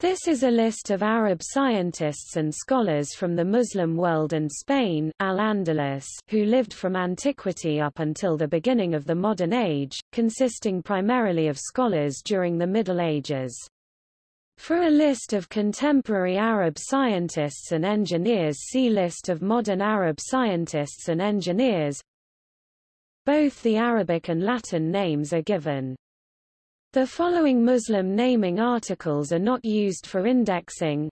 This is a list of Arab scientists and scholars from the Muslim world and Spain Al-Andalus who lived from antiquity up until the beginning of the modern age, consisting primarily of scholars during the Middle Ages. For a list of contemporary Arab scientists and engineers see List of modern Arab scientists and engineers Both the Arabic and Latin names are given. The following Muslim naming articles are not used for indexing.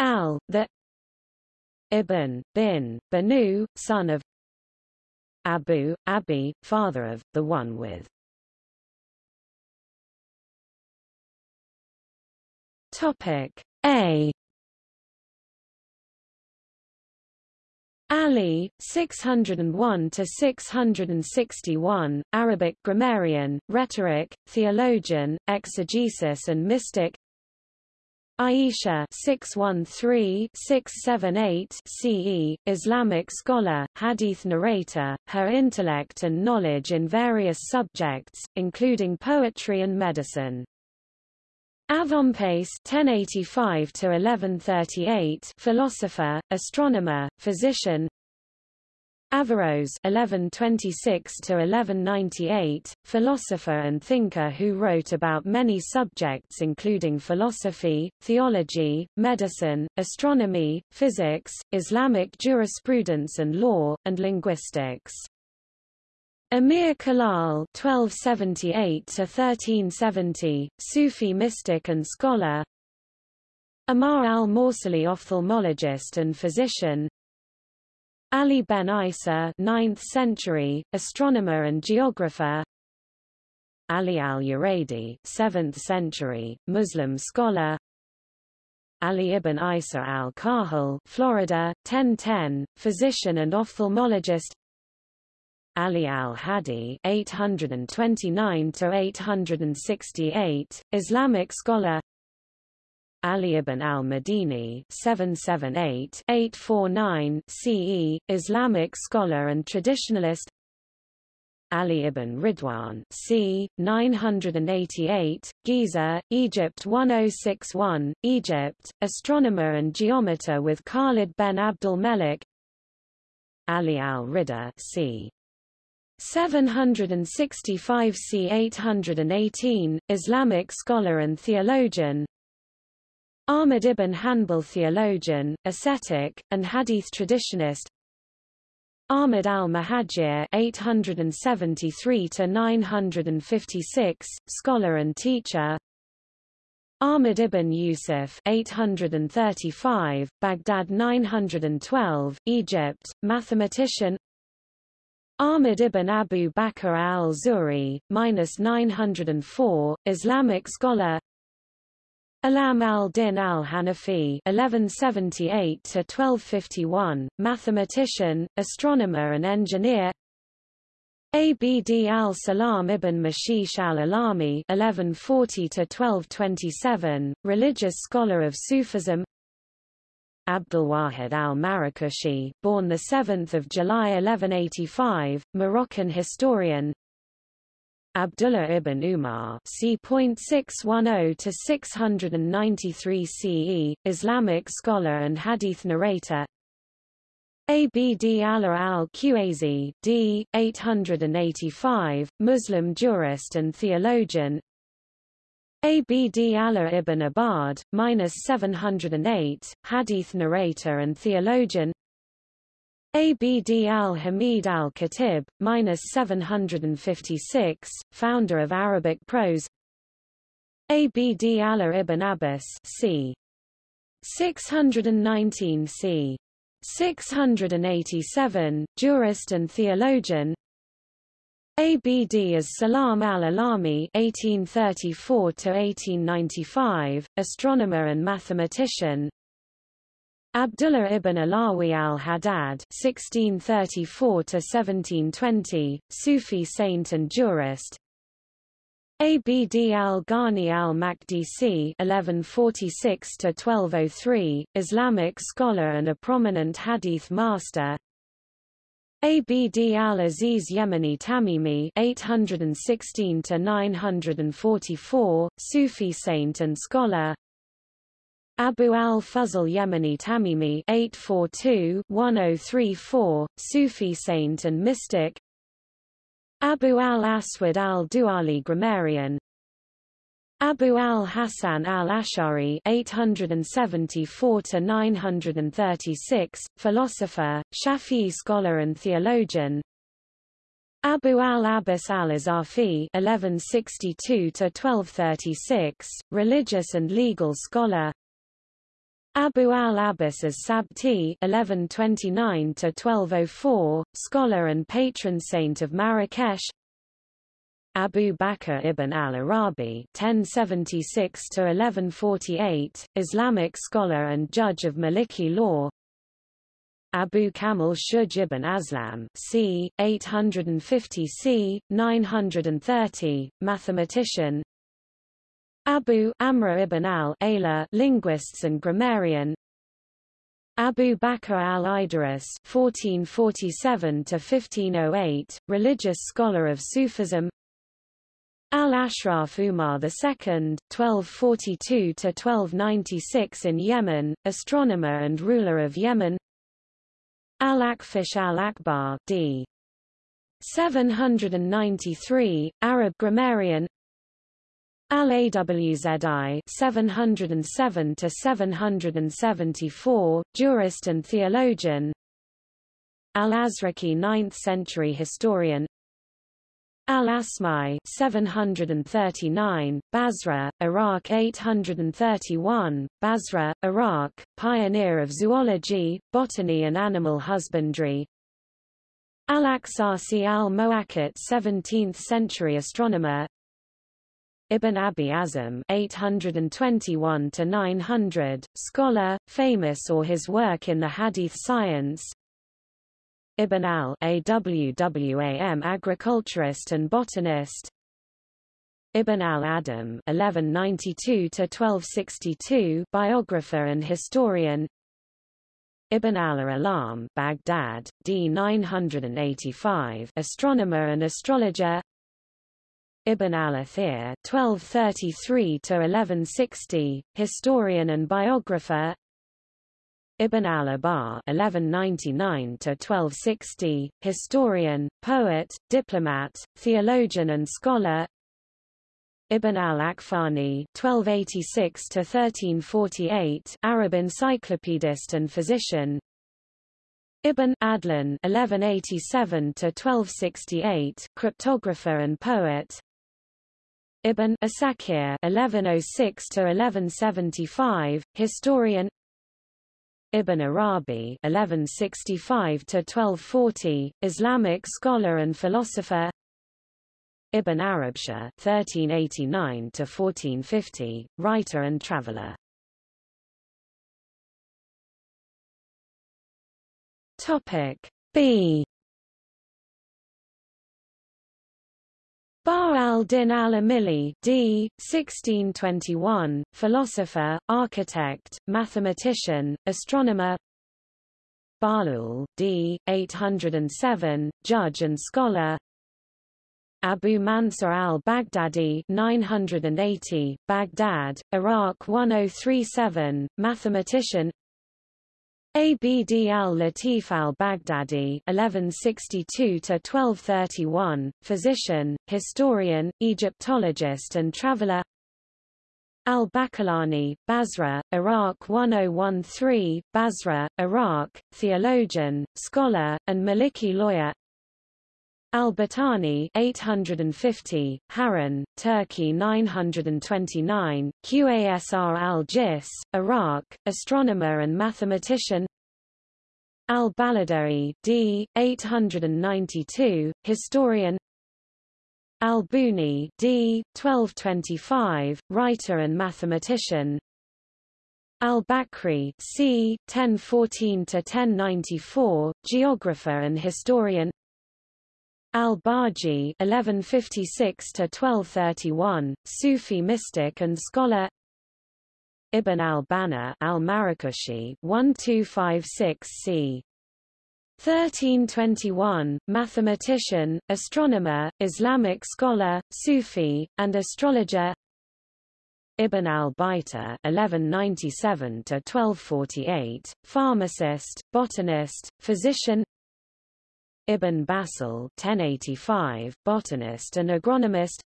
Al, the Ibn, bin, Banu, son of Abu, Abi, father of, the one with. Topic A Ali, 601 to 661, Arabic grammarian, rhetoric, theologian, exegesis and mystic. Aisha 613-678 CE, Islamic scholar, hadith narrator, her intellect and knowledge in various subjects, including poetry and medicine. Avempace 1085 to 1138 philosopher, astronomer, physician. Averroes 1126 to 1198 philosopher and thinker who wrote about many subjects including philosophy, theology, medicine, astronomy, physics, Islamic jurisprudence and law, and linguistics. Amir Khalal (1278–1370), Sufi mystic and scholar. Amar al-Morsali, ophthalmologist and physician. Ali ben Isa, 9th century, astronomer and geographer. Ali al-Uraydi, 7th century, Muslim scholar. Ali ibn Isa al-Kahil, Florida, 1010, physician and ophthalmologist. Ali al-Hadi (829–868), Islamic scholar. Ali ibn al-Madini (778–849) CE, Islamic scholar and traditionalist. Ali ibn Ridwan c. 988, Giza, Egypt 1061, Egypt, astronomer and geometer with Khalid ben Abdul Melik Ali al-Rida c. 765 c. 818, Islamic scholar and theologian. Ahmad ibn Hanbal theologian, ascetic, and hadith traditionist Ahmad al-Mahajir 873-956, scholar and teacher. Ahmad ibn Yusuf 835, Baghdad 912, Egypt, mathematician Ahmad ibn Abu Bakr al-Zuri, minus 904, Islamic scholar. Alam al-Din al-Hanafi (1178–1251), mathematician, astronomer, and engineer. Abd al-Salam ibn Mashish al-Alami (1140–1227), religious scholar of Sufism. Abdulwahid al-Marrakeshi, born 7 July 1185, Moroccan historian Abdullah ibn Umar c.610-693 CE, Islamic scholar and hadith narrator Abd Allah al-Qazi, d. 885, Muslim jurist and theologian Abd Allah ibn Abad, minus 708, hadith narrator and theologian. Abd al-Hamid al-Khatib, minus 756, founder of Arabic prose. Abd Allah ibn Abbas, c. 619 c. 687, jurist and theologian. ABD as Salam al-Alami (1834–1895), astronomer and mathematician. Abdullah ibn Alawi al-Haddad (1634–1720), Sufi saint and jurist. Abd al-Ghani al-Maqdisi (1146–1203), Islamic scholar and a prominent hadith master. Abd al-Aziz Yemeni Tamimi (816–944), Sufi saint and scholar. Abu al-Fazl Yemeni Tamimi 842-1034, Sufi saint and mystic Abu al-Aswad al-Duali grammarian Abu al-Hasan al-Ash'ari 874-936, philosopher, Shafi'i scholar and theologian Abu al-Abbas al-Azafi 1162-1236, religious and legal scholar Abu al-Abbas as-Sabti (1129–1204), scholar and patron saint of Marrakesh. Abu Bakr ibn al-Arabi (1076–1148), Islamic scholar and judge of Maliki law. Abu Kamil Shuja ibn Aslam c. 850 c. 930, mathematician Abu Amr ibn al-Ala linguists and grammarian Abu Bakr al-Idris (1447–1508), religious scholar of Sufism. Al-Ashraf Umar II (1242–1296) in Yemen, astronomer and ruler of Yemen. Al-Akfish al-Akbar d. 793, Arab grammarian Al-Awzi 707 to 774, jurist and theologian. Al-Azraqi 9th century historian. Al-Asma'i 739, Basra, Iraq 831, Basra, Iraq, pioneer of zoology, botany and animal husbandry. Al-Aqsasi al-Muwaqqit 17th century astronomer, Ibn Abi Azam 821 to 900 scholar famous or his work in the hadith science Ibn al-Awwam agriculturist and botanist. Ibn al-Adam 1192 to 1262 biographer and historian. Ibn al-Alam Baghdad d 985 astronomer and astrologer. Ibn al-Athir (1233–1160), historian and biographer. Ibn al-Abar (1199–1260), historian, poet, diplomat, theologian and scholar. Ibn al-Akfani (1286–1348), Arab encyclopedist and physician. Ibn Adlan (1187–1268), cryptographer and poet. Ibn Asakir (1106–1175), historian. Ibn Arabi (1165–1240), Islamic scholar and philosopher. Ibn Arabshah (1389–1450), writer and traveler. Topic B Bahr al-Din al-Amili d. 1621, philosopher, architect, mathematician, astronomer Bahlul, d. 807, judge and scholar Abu Mansur al-Baghdadi 980, Baghdad, Iraq 1037, mathematician Abd al-Latif al-Baghdadi (1162–1231), physician, historian, Egyptologist, and traveler. Al-Bakalani, Basra, Iraq 1013, Basra, Iraq, theologian, scholar, and Maliki lawyer. Al-Battani 850, Harran, Turkey 929, Qasr al-Jis, Iraq, astronomer and mathematician Al-Baladari, d. 892, historian Al-Buni, d. 1225, writer and mathematician Al-Bakri, c. 1014 to 1094, geographer and historian Al-Baji (1156–1231), Sufi mystic and scholar. Ibn al-Banna al-Marrakeshi (1256 c. 1321, mathematician, astronomer, Islamic scholar, Sufi, and astrologer. Ibn al-Baitar (1197–1248), pharmacist, botanist, physician. Ibn Basil (1085), botanist and agronomist.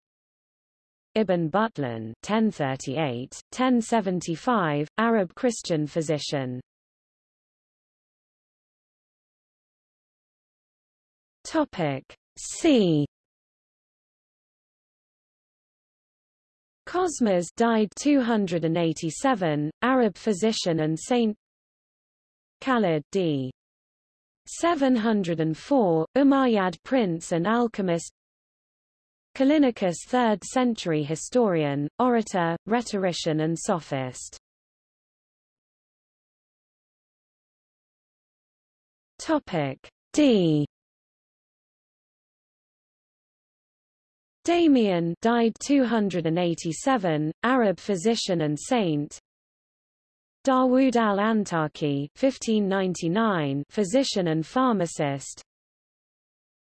Ibn Butlan (1038–1075), Arab Christian physician. Topic C. Cosmas died 287, Arab physician and saint. Khalid d. 704, Umayyad prince and alchemist. Callinicus 3rd century historian, orator, rhetorician and sophist. Topic D Damian died 287, Arab physician and saint. Dawood al-Antaki 1599, physician and pharmacist.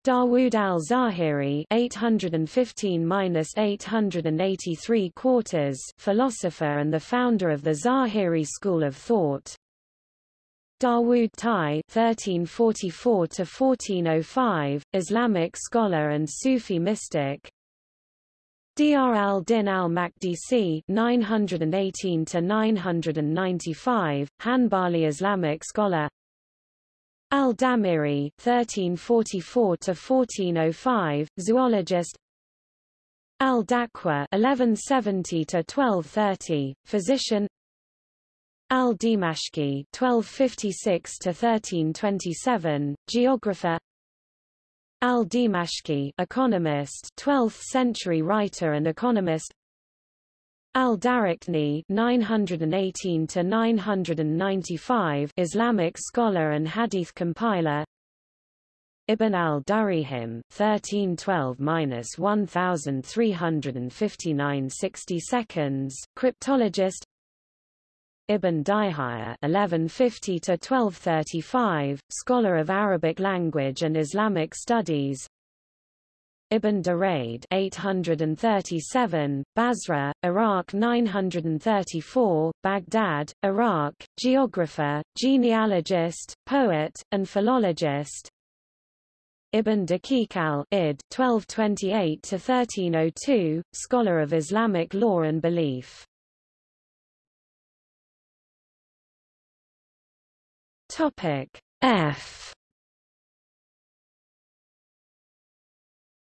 Dawood al-Zahiri 815-883 quarters, philosopher and the founder of the Zahiri school of thought. Dawood Tai (1344–1405), Islamic scholar and Sufi mystic. Dr al-Din al-Maqdisi (918–995), Hanbali Islamic scholar. Al-Damiri (1344–1405), zoologist. Al-Daqwa (1170–1230), physician. Al-Dimashqi (1256–1327), geographer. Al-Dimashqi, economist, 12th-century writer and economist. Al-Daraqutni (918–995), Islamic scholar and hadith compiler. Ibn al-Durayhim (1312–1359 60 seconds), cryptologist. Ibn Dihaya (1150–1235), scholar of Arabic language and Islamic studies. Ibn Durayd 837, Basra, Iraq 934, Baghdad, Iraq, geographer, genealogist, poet, and philologist. Ibn Daqiq al-Id 1228–1302, scholar of Islamic law and belief. Topic F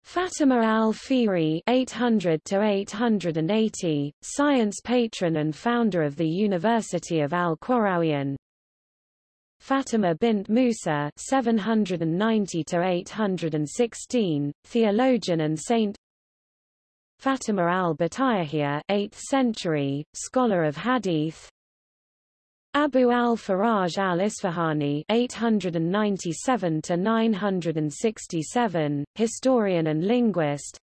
Fatima al-Fihri (800–880), science patron and founder of the University of Al-Qarawiyyin. Fatima bint Musa (790–816), theologian and saint. Fatima al-Batayahiyya, 8th century, scholar of Hadith. Abu al-Faraj al-Isfahani (897–967), historian and linguist.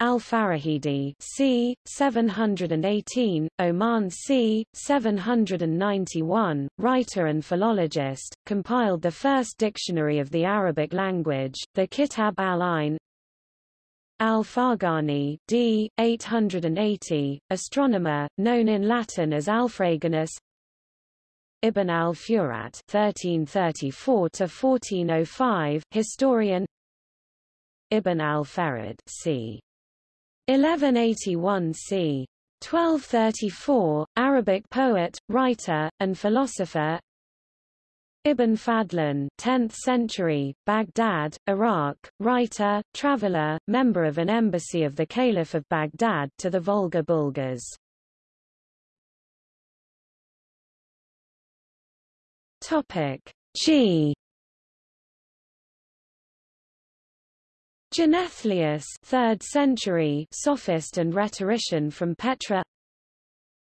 Al-Farahidi c. 718, Oman c. 791, writer and philologist, compiled the first dictionary of the Arabic language, the Kitab al-Ain. Al-Farghani d. 880, astronomer, known in Latin as Alfraganus Ibn al-Furat (1334–1405), historian. Ibn al-Farid, c. 1181 c. 1234, Arabic poet, writer, and philosopher. Ibn Fadlan 10th century, Baghdad, Iraq, writer, traveler, member of an embassy of the Caliph of Baghdad to the Volga Bulgars. Topic. G Genethlius 3rd century sophist and rhetorician from Petra.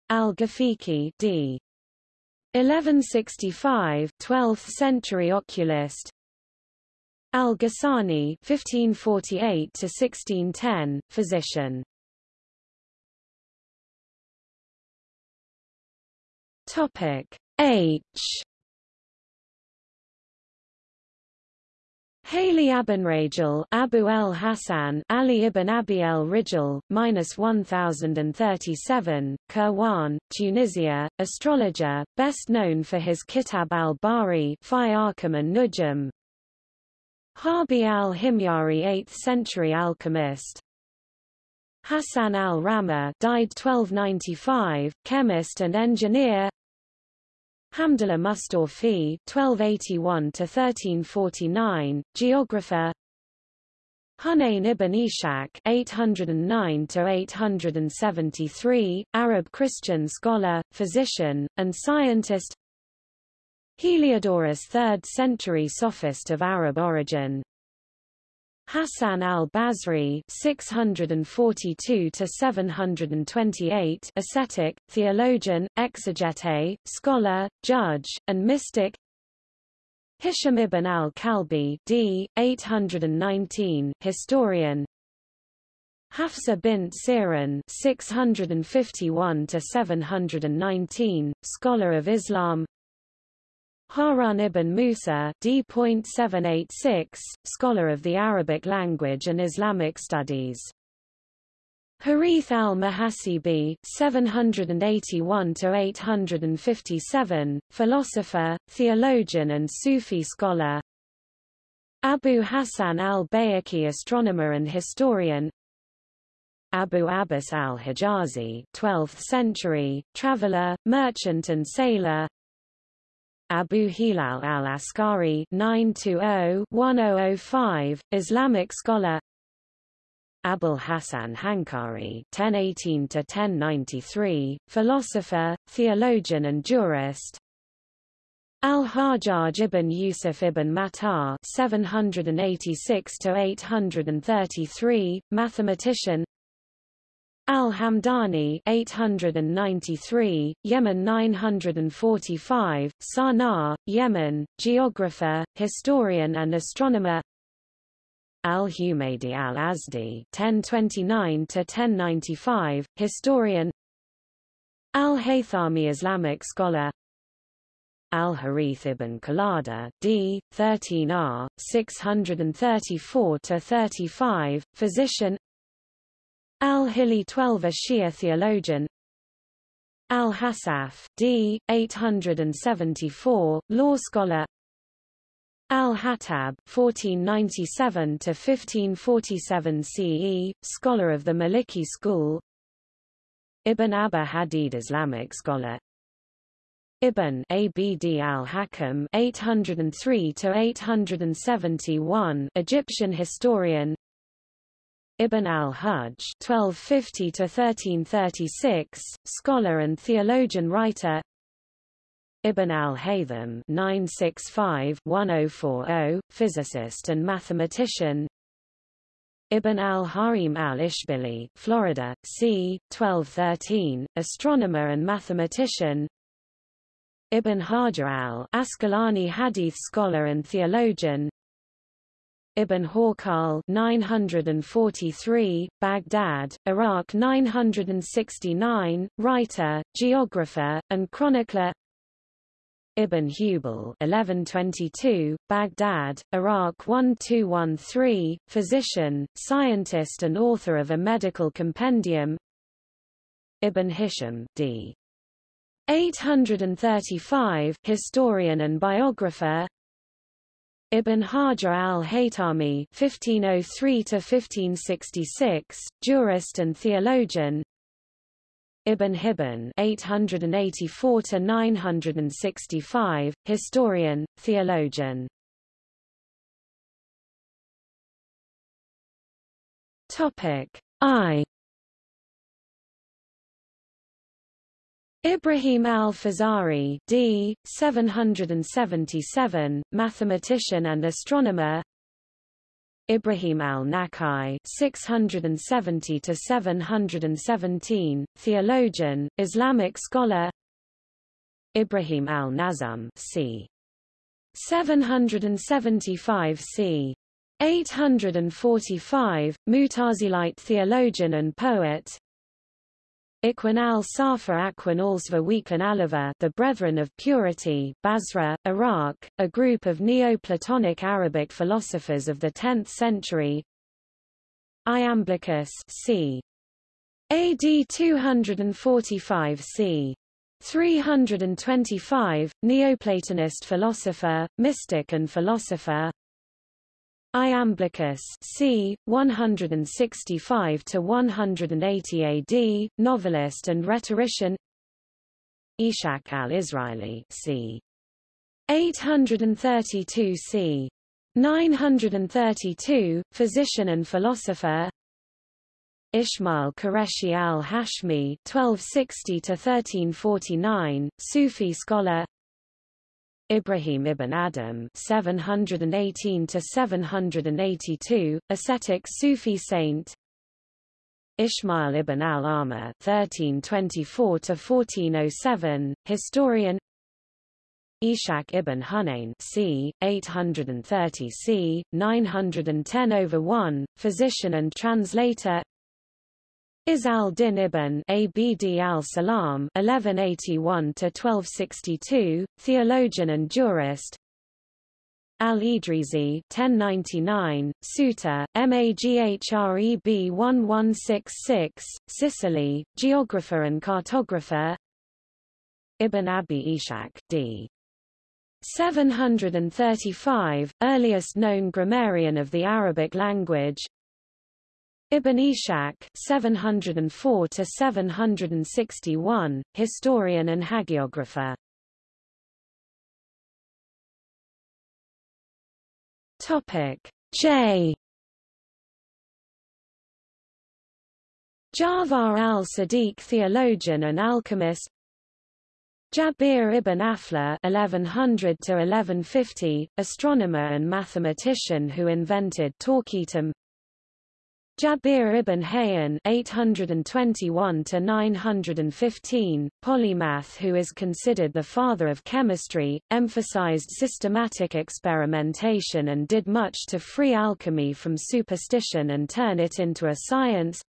Al-Ghafiqi d. 1165 12th century oculist. Al-Ghassani 1548 to 1610 physician. Topic. H Haly Abenragel Abu el Hassan Ali ibn Abi el Rijal, minus 1037, Kairouan, Tunisia, astrologer, best known for his Kitab al-Bari Fi Arkham and Nujum. Harbi al-Himyari 8th century alchemist. Hassan al-Rama died 1295, chemist and engineer. Hamdullah Mustorfi (1281–1349), geographer. Hunayn ibn Ishaq (809–873), Arab Christian scholar, physician, and scientist. Heliodorus, 3rd century sophist of Arab origin. Hassan al-Basri (642–728), ascetic, theologian, exegete, scholar, judge, and mystic. Hisham ibn al-Kalbi d. 819, historian. Hafsa bint Sirin (651–719), scholar of Islam. Harun ibn Musa D.786, scholar of the Arabic language and Islamic studies. Harith al-Muhasibi (781–857), philosopher, theologian, and Sufi scholar. Abu Hassan al-Bayhaqi, astronomer and historian. Abu Abbas al-Hijazi, 12th century, traveler, merchant, and sailor. Abu Hilal al-Askari 920-1005, Islamic scholar. Abul Hasan Hankari 1018-1093, philosopher, theologian and jurist. Al-Hajjaj ibn Yusuf ibn Matar 786-833, mathematician Al-Hamdani 893, Yemen 945, Sana'a, Yemen, geographer, historian and astronomer. Al-Humaydi al-Azdi 1029-1095, historian. Al-Haythami Islamic scholar. Al-Harith ibn Qalada, d. 13r, 634-35, physician Al-Hili 12 a Shia theologian Al-Hasaf, d. 874, law scholar Al-Hattab (1497–1547 CE), scholar of the Maliki school. Ibn Abba Hadid, Islamic scholar. Ibn Abd al-Hakam (803–871), Egyptian historian. Ibn al-Hajj (1250–1336), scholar and theologian writer. Ibn al-Haytham (965–1040), physicist and mathematician. Ibn al-Harim al-Ishbili, Florida, c. 1213, astronomer and mathematician. Ibn Hajar al-Asqalani hadith scholar and theologian. Ibn Hawqal 943, Baghdad, Iraq 969, writer, geographer, and chronicler. Ibn Hubal 1122, Baghdad, Iraq 1213, physician, scientist and author of a medical compendium. Ibn Hisham d. 835, historian and biographer Ibn Hajar al-Haytami (1503–1566), jurist and theologian. Ibn Hibban (884–965), historian, theologian. Topic I. Ibrahim al-Fazari d. 777, mathematician and astronomer Ibrahim al-Nakai 670-717, theologian, Islamic scholar Ibrahim al-Nazam c. 775 c. 845, Mutazilite theologian and poet Ikhwan al-Safa Akhwan Alsva Weeklan Aliva The Brethren of Purity Basra, Iraq, a group of Neoplatonic Arabic philosophers of the 10th century Iamblichus c. AD 245 c. 325, Neoplatonist philosopher, mystic and philosopher Iamblichus c. 165 to 180 AD, novelist and rhetorician. Ishak al-Israeli c. 832 c. 932, physician and philosopher. Ismail Qureshi al-Hashmi 1260 to 1349, Sufi scholar. Ibrahim ibn Adham 718 to 782, ascetic Sufi saint. Ismail ibn al-Amma 1324 to 1407, historian. Ishaq ibn Hunayn c. 830 c. 910 over 1, physician and translator. Izz al-Din ibn Abd al-Salam (1181–1262), theologian and jurist. Al-Idrisi 1099, Ceuta, Maghreb 1166, Sicily, geographer and cartographer. Ibn Abi Ishaq d. 735, earliest known grammarian of the Arabic language, Ibn Ishaq 704 to 761, historian and hagiographer. Topic J. Ja'far al-Sadiq theologian and alchemist Jabir ibn Aflah 1100 to 1150, astronomer and mathematician who invented torquetum Jabir ibn Hayyan 821 to 915, polymath who is considered the father of chemistry, emphasized systematic experimentation and did much to free alchemy from superstition and turn it into a science.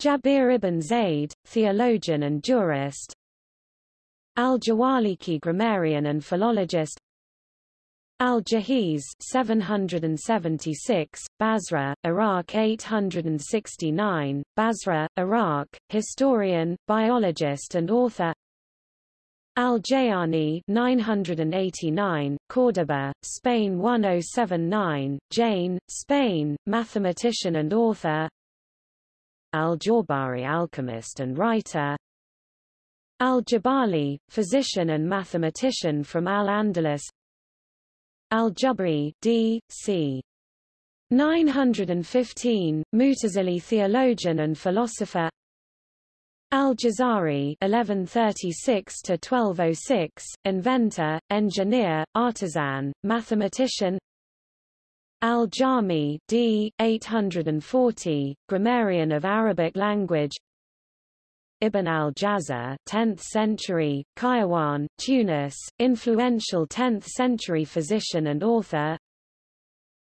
Jabir ibn Zayd, theologian and jurist. Al-Jawaliki grammarian and philologist Al-Jahiz 776, Basra, Iraq 869, Basra, Iraq, historian, biologist and author. Al-Jayani 989, Córdoba, Spain 1079, Jane, Spain, mathematician and author. Al-Jawbari alchemist and writer. Al-Jabali, physician and mathematician from Al-Andalus Al-Jubri d. c. 915, Mutazili theologian and philosopher Al-Jazari (1136–1206), inventor, engineer, artisan, mathematician. Al-Jami d. 840, grammarian of Arabic language. Ibn al-Jazar 10th century, Kairouan, Tunis, influential 10th century physician and author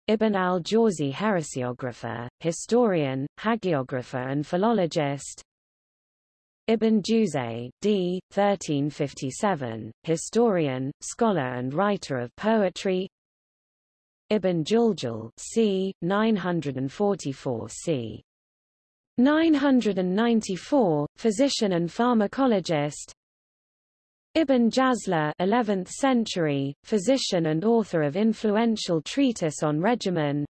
Ibn al-Jawzi heresiographer, historian, hagiographer and philologist Ibn Juzay, d. 1357, historian, scholar and writer of poetry Ibn Juljul c. 944 c. 994, physician and pharmacologist. Ibn Jazla 11th century, physician and author of influential treatise on regimen.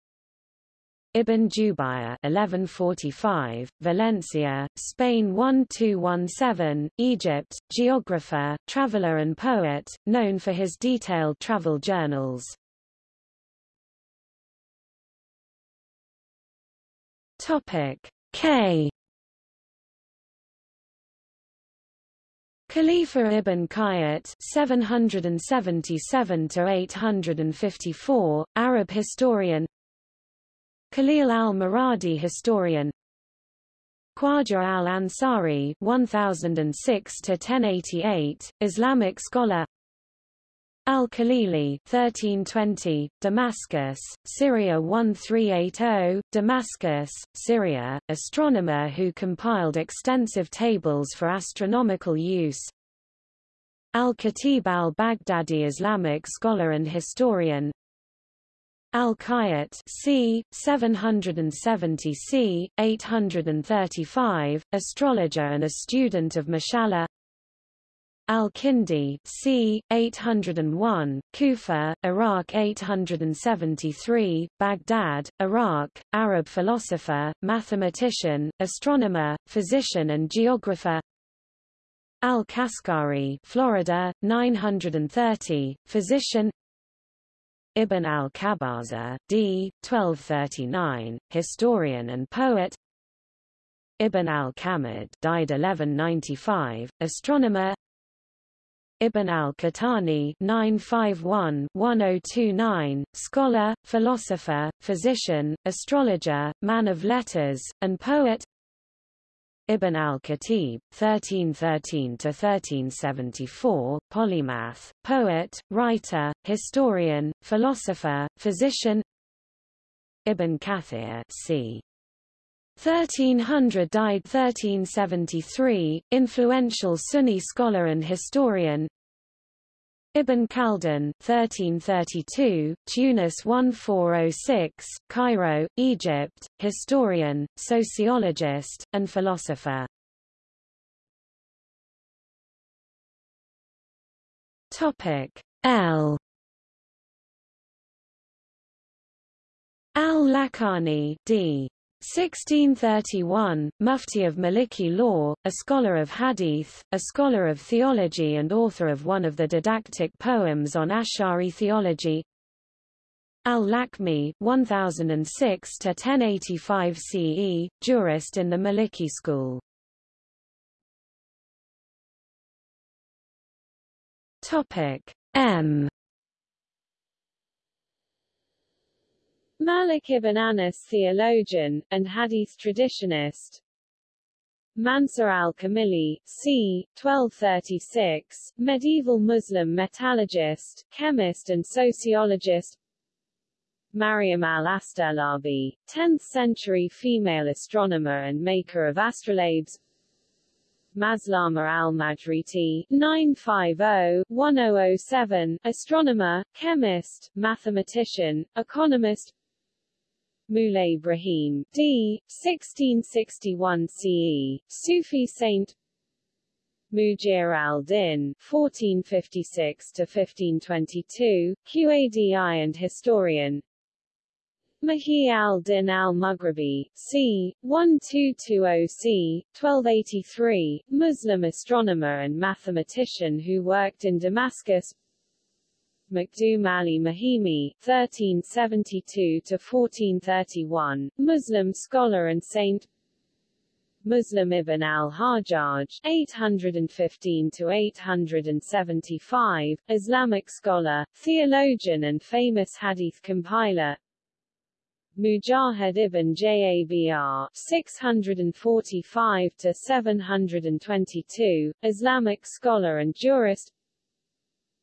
Ibn Jubayr 1145, Valencia, Spain 1217, Egypt, geographer, traveler and poet, known for his detailed travel journals. Topic K. Khalifa ibn Khayyat (777–854), Arab historian. Khalil al-Muradi, historian. Khwaja al-Ansari (1006–1088), Islamic scholar Al-Khalili 1320, Damascus, Syria 1380, Damascus, Syria, astronomer who compiled extensive tables for astronomical use. Al-Khatib al-Baghdadi Islamic scholar and historian Al-Khayyat c. 770 c. 835, astrologer and a student of Mashallah Al-Kindi c. 801, Kufa, Iraq 873, Baghdad, Iraq, Arab philosopher, mathematician, astronomer, physician and geographer Al-Kaskari Florida, 930, physician Ibn al-Kabaza, d. 1239, historian and poet Ibn al-Kamid died 1195, astronomer Ibn al-Qahtani (951–1029), scholar, philosopher, physician, astrologer, man of letters, and poet. Ibn al-Khatib (1313–1374), polymath, poet, writer, historian, philosopher, physician. Ibn Kathir c. 1300 died 1373, influential Sunni scholar and historian Ibn Khaldun 1332, Tunis 1406, Cairo, Egypt, historian, sociologist, and philosopher. Topic L Al-Lakani d. 1631, Mufti of Maliki law, a scholar of hadith, a scholar of theology and author of one of the didactic poems on Ash'ari theology. Al-Lakmi 1006 to 1085 CE, jurist in the Maliki school. Topic M Malik ibn Anas theologian, and hadith traditionist. Mansur al-Kamili, c. 1236, medieval Muslim metallurgist, chemist and sociologist. Mariam al-Astralabi, 10th-century female astronomer and maker of astrolabes. Maslama al-Majriti, 950-1007, astronomer, chemist, mathematician, economist Muley Ibrahim, d. 1661 CE, Sufi saint Mujir al-Din, 1456–1522, Qadi and historian Mahi al-Din al-Mughribi, c. 1220 c. 1283, Muslim astronomer and mathematician who worked in Damascus Makdum Ali Mahimi, 1372–1431, Muslim scholar and saint Muslim ibn al-Hajjaj, 815–875, Islamic scholar, theologian and famous hadith compiler Mujahid ibn Jabr 645–722, Islamic scholar and jurist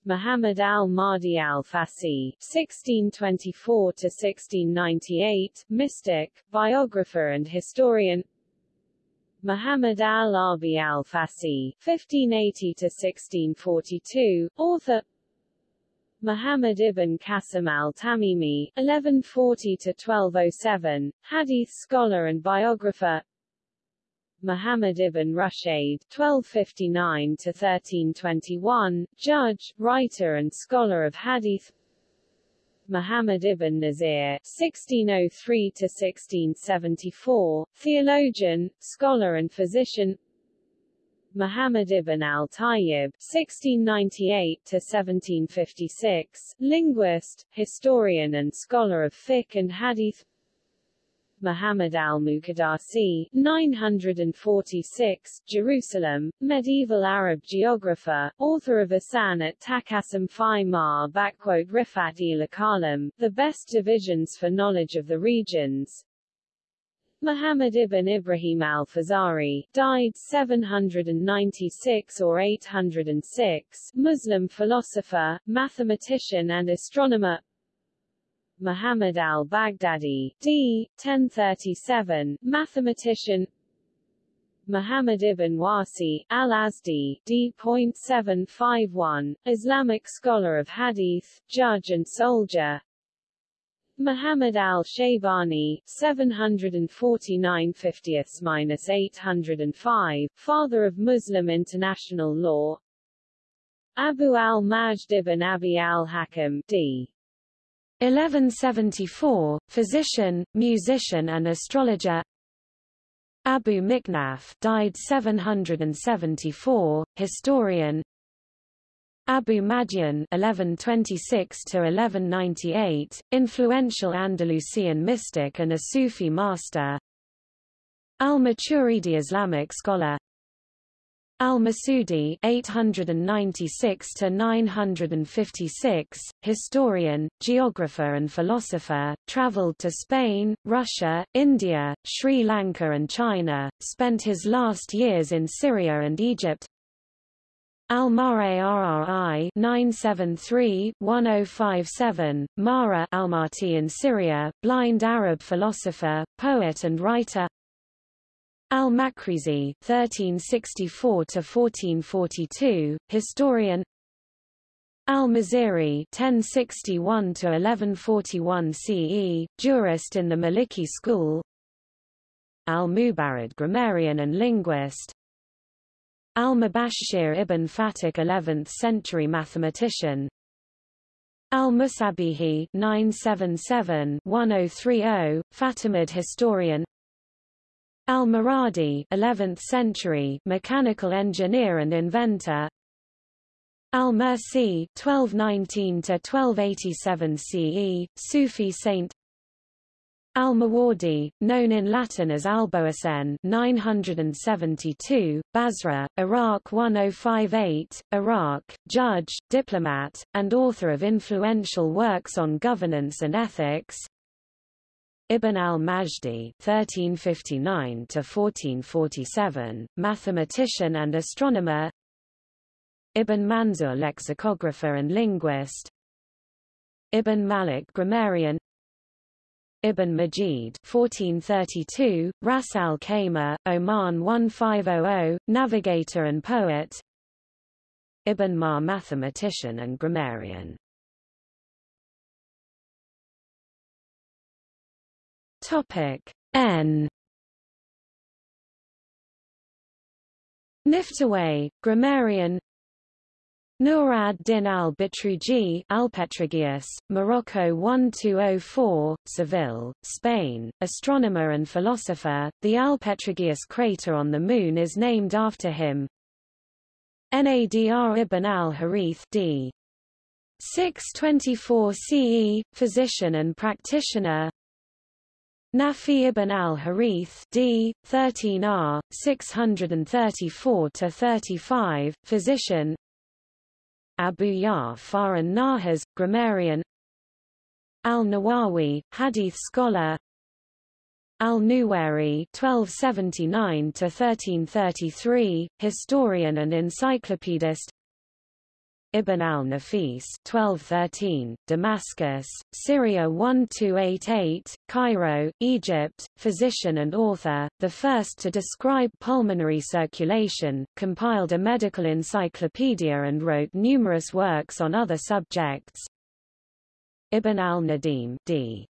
Muhammad al-Mahdi al-Fassi (1624–1698), mystic, biographer and historian. Muhammad al-Abi al-Fassi (1580–1642), author. Muhammad ibn Qasim al-Tamimi (1140–1207), hadith scholar and biographer. Muhammad ibn Rushayed (1259–1321), judge, writer, and scholar of hadith. Muhammad ibn Nazir (1603–1674), theologian, scholar, and physician. Muhammad ibn al-Tayyib (1698–1756), linguist, historian, and scholar of fiqh and hadith. Muhammad al-Muqaddasi 946, Jerusalem, medieval Arab geographer, author of Asan at Takasum fi ma Rifat el the best divisions for knowledge of the regions. Muhammad ibn Ibrahim al-Fazari, died 796 or 806, Muslim philosopher, mathematician and astronomer Muhammad al-Baghdadi, d. 1037, mathematician Muhammad ibn Wasi, al-Azdi, d.751, Islamic scholar of hadith, judge and soldier Muhammad al-Shaybani, 749 50th-805, father of Muslim international law Abu al-Majd ibn Abi al-Hakam, d. 1174, physician, musician and astrologer. Abu Mikhnaf died 774, historian. Abu Madian 1126-1198, influential Andalusian mystic and a Sufi master. Al-Maturidi Islamic scholar Al-Masudi (896–956), historian, geographer, and philosopher, travelled to Spain, Russia, India, Sri Lanka, and China. Spent his last years in Syria and Egypt. Al-Ma'arri 973-1057, Mara Almaty in Syria, blind Arab philosopher, poet and writer Al-Maqrizi (1364–1442), historian. Al-Maziri (1061–1141 CE), jurist in the Maliki school. Al-Mubarrid, grammarian and linguist. Al-Mubashshir ibn Fatik, 11th-century mathematician. Al-Musabihi (977–1030), Fatimid historian. Al-Muradi 11th century mechanical engineer and inventor. Al-Mursi 1219-1287 CE, Sufi saint. Al-Mawardi, known in Latin as Alboasen 972, Basra, Iraq 1058, Iraq, judge, diplomat, and author of influential works on governance and ethics Ibn al-Majdi (1359–1447), mathematician and astronomer. Ibn Manzur, lexicographer and linguist. Ibn Malik, grammarian. Ibn Majid (1432), Ras al Khaimah, Oman 1500, navigator and poet. Ibn Ma, mathematician and grammarian. Topic N Niftawayh, grammarian Nur ad-Din al-Bitruji Alpetragius, Morocco 1204, Seville, Spain, astronomer and philosopher. The Alpetragius crater on the Moon is named after him. Nadr ibn al-Harith d. 624 CE, physician and practitioner Nafi ibn al-Harith d. 13r. 634-35, physician Abu Ja'far an-Nahas, grammarian Al-Nawawi, hadith scholar Al-Nuwairi (1279–1333), historian and encyclopedist. Ibn al-Nafis 1213, Damascus, Syria 1288, Cairo, Egypt, physician and author, the first to describe pulmonary circulation, compiled a medical encyclopedia and wrote numerous works on other subjects. Ibn al-Nadim d.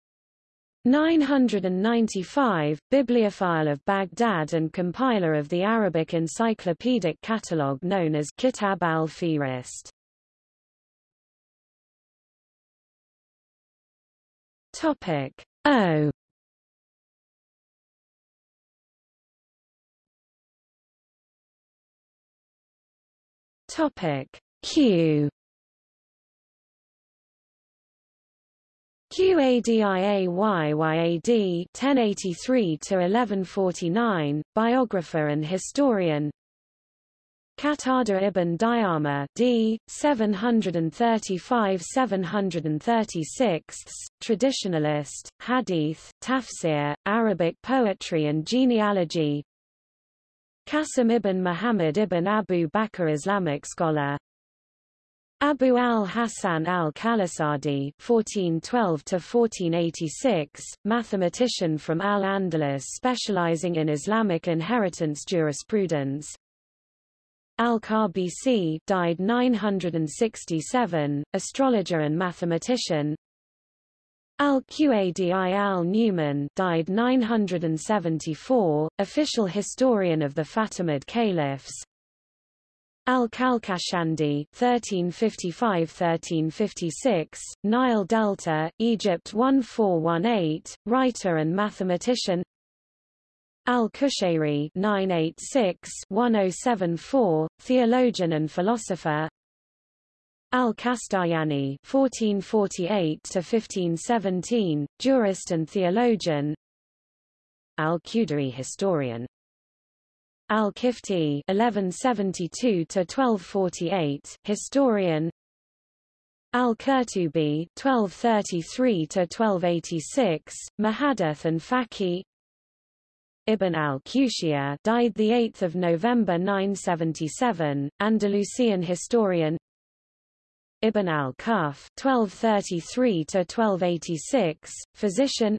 995, bibliophile of Baghdad and compiler of the Arabic encyclopedic catalogue known as Kitab al-Fihrist. Topic. O. Topic. Q. Qadi Iyad 1083 to 1149 biographer and historian Qatada ibn Diama d. 735–736, traditionalist, hadith, tafsir, Arabic poetry and genealogy Qasim ibn Muhammad ibn Abu Bakr Islamic scholar Abu al-Hasan al-Qalasadi (1412–1486), mathematician from Al-Andalus specializing in Islamic inheritance jurisprudence. Al-Qabisi died 967, astrologer and mathematician. Al-Qadi al-Nu'man died 974, official historian of the Fatimid caliphs. Al-Qalqashandi 1355–1356, Nile Delta, Egypt 1418, writer and mathematician Al-Qushayri 986-1074, theologian and philosopher. Al-Qastallani 1448-1517, jurist and theologian. Al-Qudari historian. Al-Qifti 1172-1248, historian. Al-Qurtubi 1233-1286, Muhaddith and Faqih Ibn al-Qushayr died 8 November 977, Andalusian historian. Ibn al-Quff 1233–1286, physician.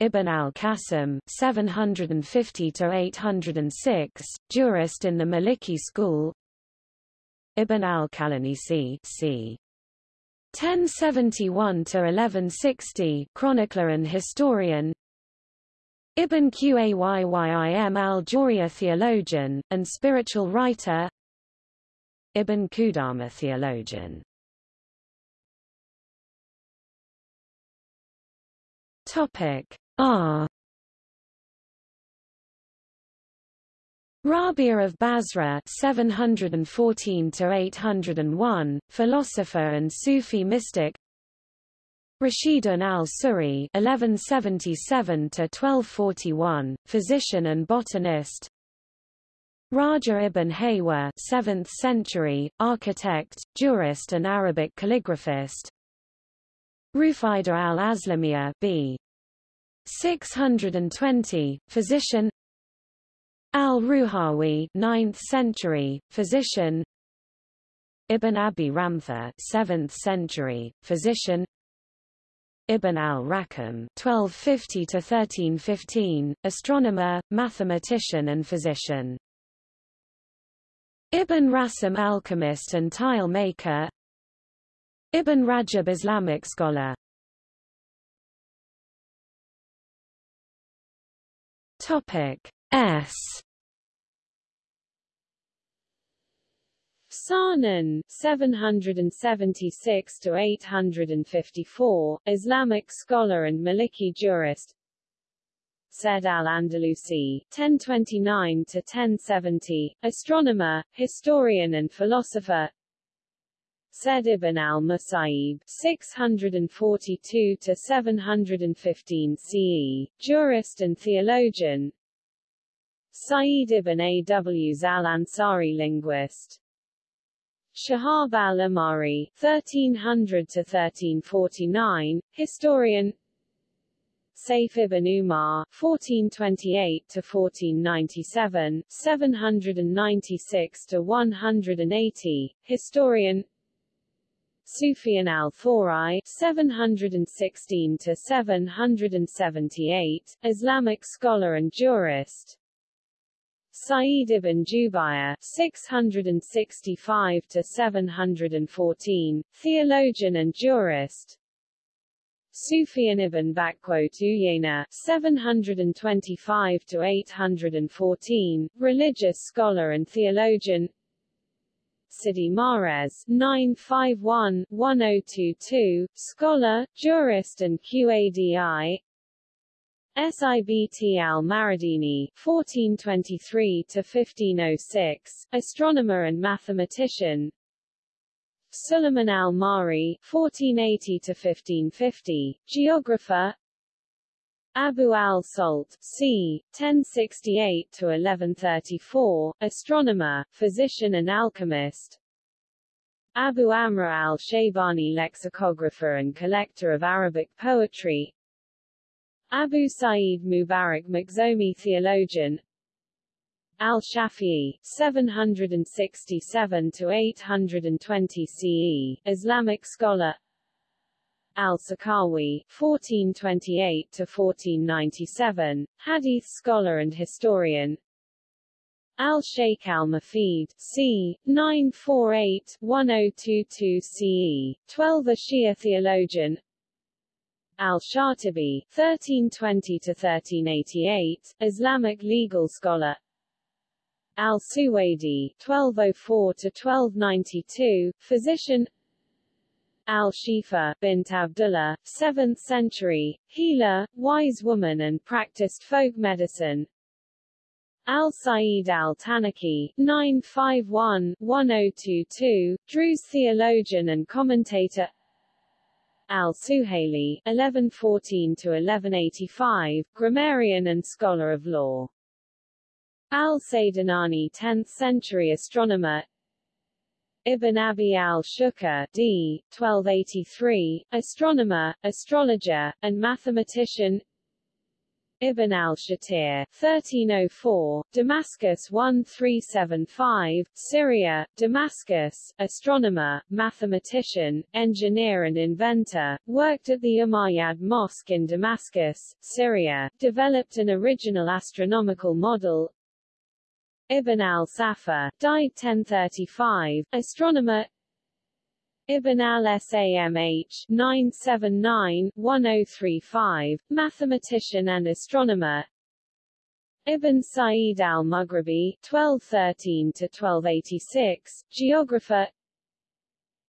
Ibn al-Qasim 750–806, jurist in the Maliki school. Ibn al-Qalanisi c. 1071–1160, chronicler and historian Ibn Qayyim al-Jawziyya theologian, and spiritual writer. Ibn Qudama theologian. Topic R. Rabia of Basra 714 801 philosopher and Sufi mystic Rashidun al-Suri (1177–1241), physician and botanist. Raja ibn Haywa, 7th century, architect, jurist and Arabic calligraphist. Rufaida al-Aslamiyah, b. 620, physician. Al-Ruhawi, 9th century, physician. Ibn Abi Ramtha, 7th century, physician. Ibn al-Raqqam (1250–1315), astronomer, mathematician, and physician. Ibn Rasim alchemist and tile maker. Ibn Rajab Islamic scholar. Topic S. Sahnun 776 to 854, Islamic scholar and Maliki jurist. Said al-Andalusi 1029 to 1070, astronomer, historian and philosopher. Said ibn al-Musayyib 642 to 715 CE, jurist and theologian. Sa'id ibn Aws al-Ansari linguist. Shahab al-Amari (1300–1349), historian. Saif ibn Umar (1428–1497), 796–180, historian. Sufyan al-Thawri (716–778), Islamic scholar and jurist. Sa'id ibn Jubayr 665 to 714, theologian and jurist. Sufyan ibn Uyayna 725 to 814, religious scholar and theologian. Sidi Mahrez 951-1022, scholar, jurist and Qadi, Sibt al-Maridini (1423–1506), astronomer and mathematician. Suleiman al-Mari (1480–1550), geographer. Abu al-Salt, c. 1068-1134, astronomer, physician and alchemist. Abu Amr al-Shaybani lexicographer and collector of Arabic poetry. Abu Sa'id Mubarak Makhzumi theologian. Al-Shafi'i, 767-820 CE, Islamic scholar Al-Sakhawi, 1428-1497, Hadith scholar and historian Al-Sheikh al-Mufid, c. 948-1022 CE, 12 a Shia theologian Al-Shatibi, 1320-1388, Islamic legal scholar. Al-Suwaidi, 1204-1292, physician. Al-Shifa bint Abdullah, 7th century, healer, wise woman and practiced folk medicine. Al-Sa'id al-Tanaki, 951-1022, Druze theologian and commentator Al-Suhaili, 1114-1185, grammarian and scholar of law. Al-Saydanani 10th century astronomer Ibn Abi al-Shukr d. 1283, astronomer, astrologer, and mathematician Ibn al-Shatir, 1304, Damascus 1375, Syria, Damascus, astronomer, mathematician, engineer and inventor, worked at the Umayyad Mosque in Damascus, Syria, developed an original astronomical model, Ibn al-Safar, died 1035, astronomer Ibn al-Samh 979-1035, mathematician and astronomer. Ibn Sa'id al-Maghribi 1213-1286, geographer.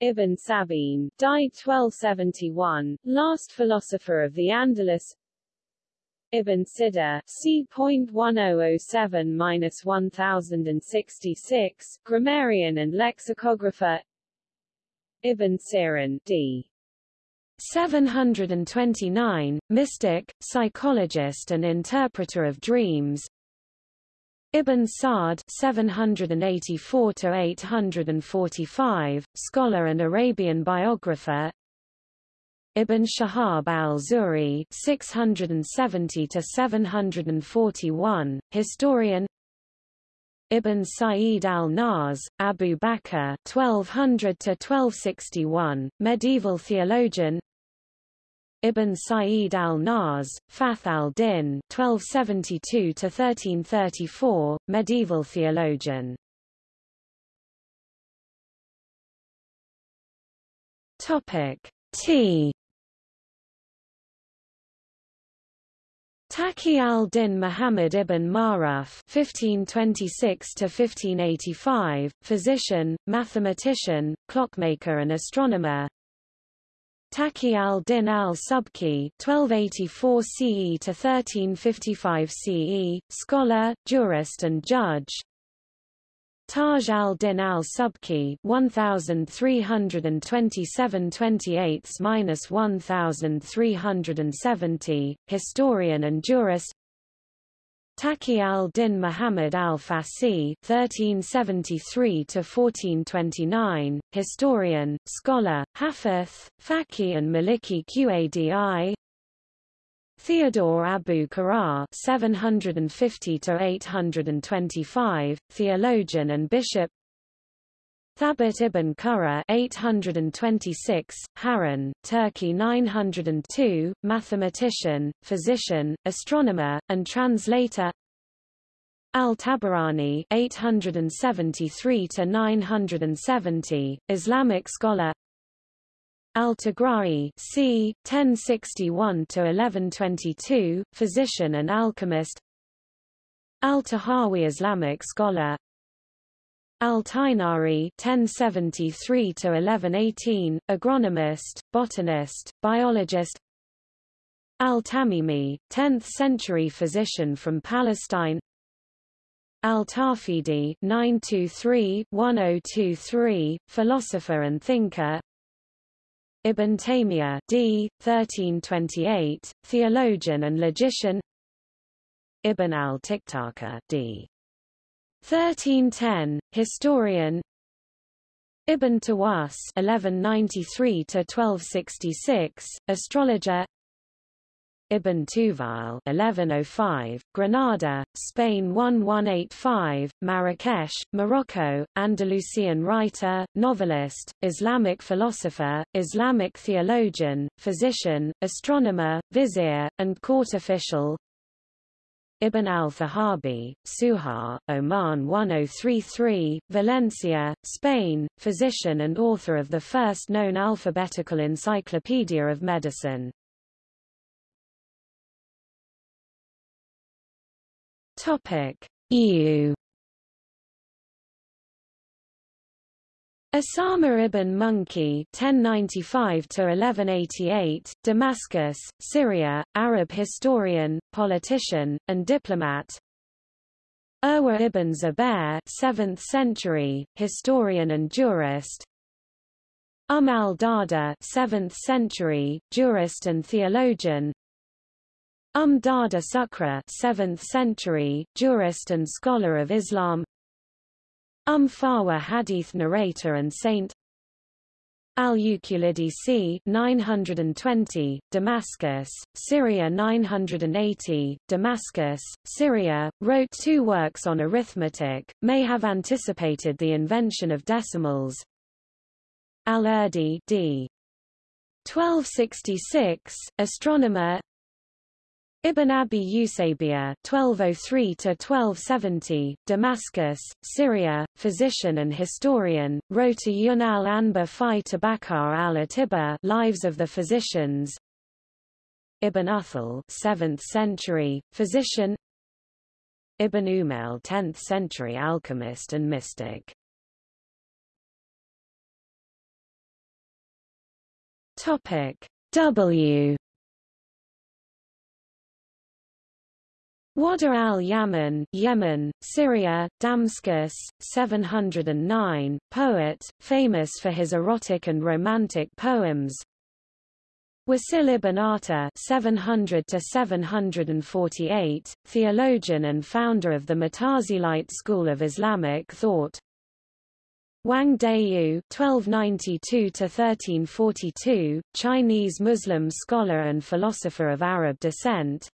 Ibn Sabin, died 1271, last philosopher of the Andalus. Ibn Sida, c.1007-1066, grammarian and lexicographer Ibn Sirin, d. 729, mystic, psychologist and interpreter of dreams Ibn Sa'd 784-845, scholar and Arabian biographer Ibn Shahab al-Zuhri (670–741), historian. Ibn Sayyid al-Nas, Abu Bakr (1200–1261), medieval theologian. Ibn Sayyid al-Nas, Fath al-Din (1272–1334), medieval theologian. Topic T Taqi al-Din Muhammad ibn Ma'ruf (1526–1585), physician, mathematician, clockmaker, and astronomer. Taqi al-Din al-Subki (1284 CE–1355 CE), scholar, jurist, and judge. Taj al-Din al-Subki 1327-28-1370, historian and jurist. Taqi al-Din Muhammad al-Fassi (1373–1429), historian, scholar, hafiz, Faqih and Maliki Qadi Theodore Abu Qurra (750–825), theologian and bishop. Thabit ibn Qurra (826), Harran, Turkey 902, mathematician, physician, astronomer, and translator. Al-Tabarani 873 to 970, Islamic scholar. Al-Tughra'i c. 1061-1122, physician and alchemist. Al-Tahawi Islamic scholar. Al-Tighnari 1073-1118, agronomist, botanist, biologist. Al-Tamimi, 10th-century physician from Palestine. Al-Tafidi 923-1023, philosopher and thinker Ibn Taymiyyah d. 1328, theologian and logician Ibn al-Tiktaka d. 1310, historian Ibn Tawus (1193–1266), astrologer. Ibn Tufayl (1105), Granada, Spain 1185, Marrakesh, Morocco, Andalusian writer, novelist, Islamic philosopher, Islamic theologian, physician, astronomer, vizier, and court official. Ibn al-Dhahabi, Suhar, Oman 1033, Valencia, Spain, physician and author of the first known alphabetical encyclopedia of medicine. Topic: EU Usama ibn Munqidh (1095–1188), Damascus, Syria, Arab historian, politician, and diplomat. Urwa ibn Zubair, 7th century, historian and jurist. Um al-Darda, 7th century, jurist and theologian. Um Darda Sukra, 7th century, jurist and scholar of Islam. Um Farwa hadith narrator and saint Al-Uqlidi 920, Damascus, Syria 980, Damascus, Syria, wrote two works on arithmetic, may have anticipated the invention of decimals. Al-Urdi d. 1266, astronomer Ibn Abi Usaybiya (1203–1270), Damascus, Syria, physician and historian, wrote a Yun al-Anba fi Tabaqat al-Atiba Lives of the Physicians. Ibn Uthal, 7th century, physician. Ibn Umayl, 10th century alchemist and mystic. Topic W Waddah al-Yaman, Yemen, Syria, Damascus, 709, poet, famous for his erotic and romantic poems. Wasil ibn Ata 700 theologian and founder of the Mutazilite school of Islamic thought. Wang Deyu (1292–1342), Chinese Muslim scholar and philosopher of Arab descent.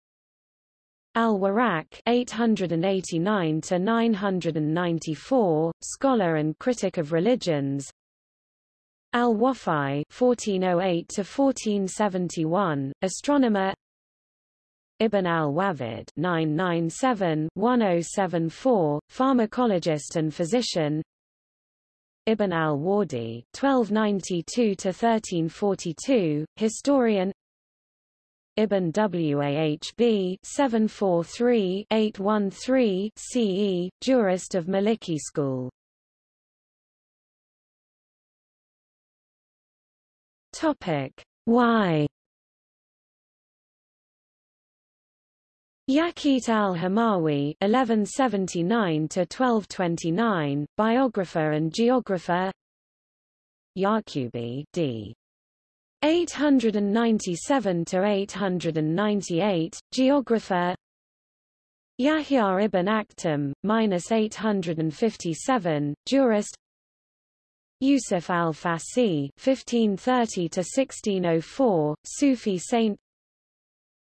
Al-Warraq (889–994), scholar and critic of religions. Al-Wafi (1408–1471), astronomer. Ibn al-Wafid (997–1074), pharmacologist and physician. Ibn al-Wardi (1292–1342), historian. Ibn Wahb 743-813 CE, jurist of Maliki school. Topic Y Yaqut al-Hamawi (1179–1229), biographer and geographer. Yaqubi d. 897 to 898 geographer. Yahya ibn Aktham minus 857 jurist. Yusuf al-Fasi 1530 to 1604 Sufi saint.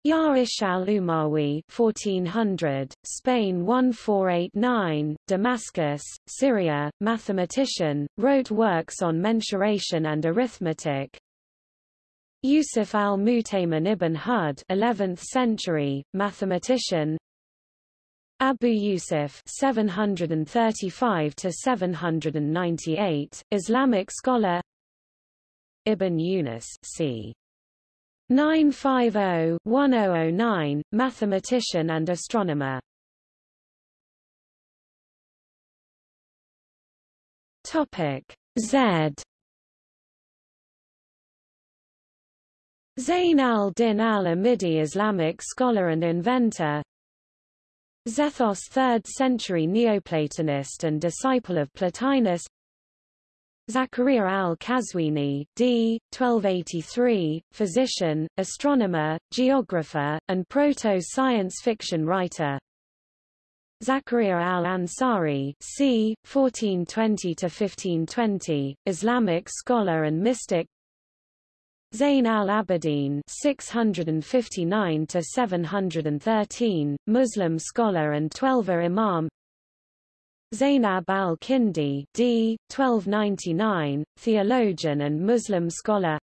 Ya'ish al-Umawi 1400 Spain 1489 Damascus Syria mathematician wrote works on mensuration and arithmetic Yusuf al-Mutaymin ibn Hud 11th century, mathematician. Abu Yusuf 735 to 798, Islamic scholar. Ibn Yunus c. 950-1009, mathematician and astronomer. Topic Z Zayn al-Din al-Amidi Islamic scholar and inventor Zethos 3rd century Neoplatonist and disciple of Plotinus Zakaria al-Qazwini d. 1283, physician, astronomer, geographer, and proto-science fiction writer Zakaria al-Ansari c. 1420–1520, Islamic scholar and mystic Zayn al-Abidin (659–713), Muslim scholar and Twelver Imam. Zainab al-Kindi d. 1299, theologian and Muslim scholar.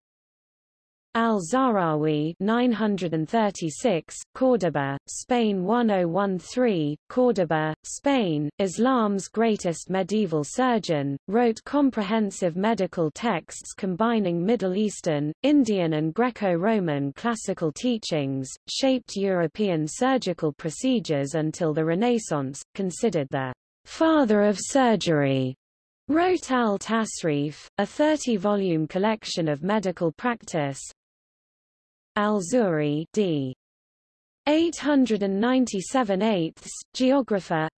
Al-Zahrawi 936, Córdoba, Spain 1013, Córdoba, Spain, Islam's greatest medieval surgeon, wrote comprehensive medical texts combining Middle Eastern, Indian and Greco-Roman classical teachings, shaped European surgical procedures until the Renaissance, considered the father of surgery. Wrote al-Tasrif, a 30-volume collection of medical practice, Al-Zuhri d. 897 eighths, geographer.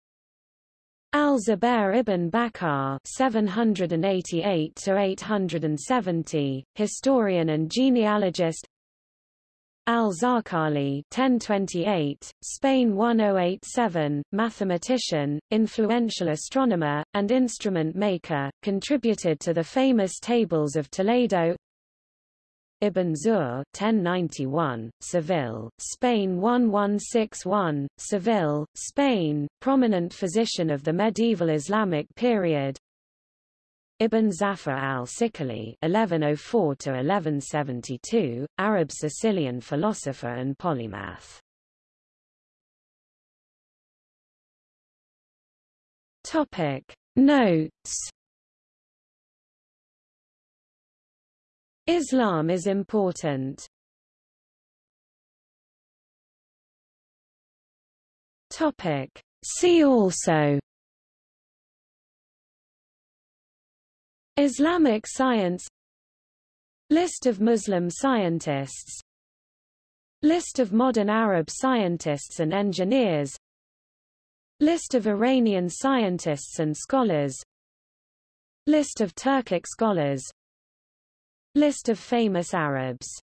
Al-Zubair ibn Bakar 788–870, historian and genealogist. Al-Zarqali 1028, Spain 1087, mathematician, influential astronomer, and instrument maker, contributed to the famous Tables of Toledo Ibn Zuhr 1091, Seville, Spain 1161, Seville, Spain, prominent physician of the medieval Islamic period Ibn Zafar al-Siqilli (1104–1172), Arab Sicilian philosopher and polymath. Topic Notes Islam is important. Topic. See also. Islamic science. List of Muslim scientists. List of modern Arab scientists and engineers. List of Iranian scientists and scholars. List of Turkic scholars List of famous Arabs